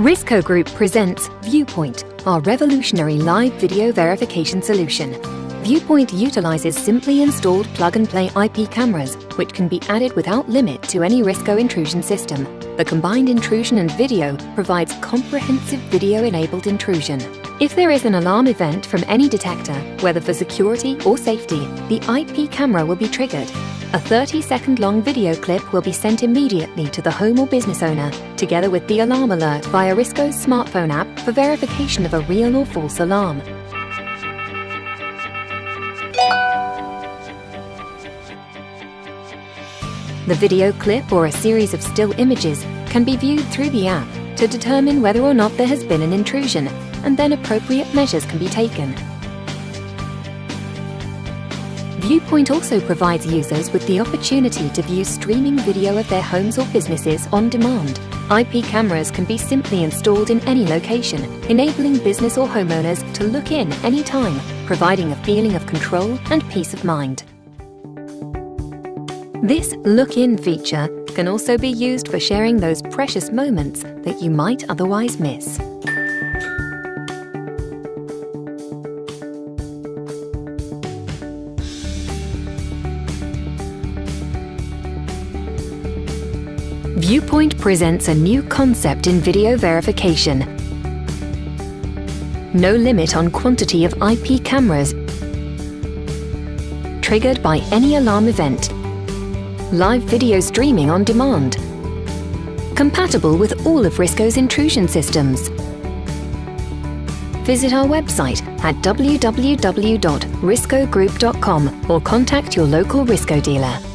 Risco Group presents Viewpoint, our revolutionary live video verification solution. Viewpoint utilizes simply installed plug-and-play IP cameras, which can be added without limit to any Risco intrusion system. The combined intrusion and video provides comprehensive video-enabled intrusion. If there is an alarm event from any detector, whether for security or safety, the IP camera will be triggered. A 30 second long video clip will be sent immediately to the home or business owner, together with the alarm alert via Risco's smartphone app for verification of a real or false alarm. The video clip or a series of still images can be viewed through the app to determine whether or not there has been an intrusion, and then appropriate measures can be taken. Viewpoint also provides users with the opportunity to view streaming video of their homes or businesses on demand. IP cameras can be simply installed in any location, enabling business or homeowners to look in anytime, providing a feeling of control and peace of mind. This Look In feature can also be used for sharing those precious moments that you might otherwise miss. Viewpoint presents a new concept in video verification. No limit on quantity of IP cameras triggered by any alarm event live video streaming on demand. Compatible with all of Risco's intrusion systems. Visit our website at www.riscogroup.com or contact your local Risco dealer.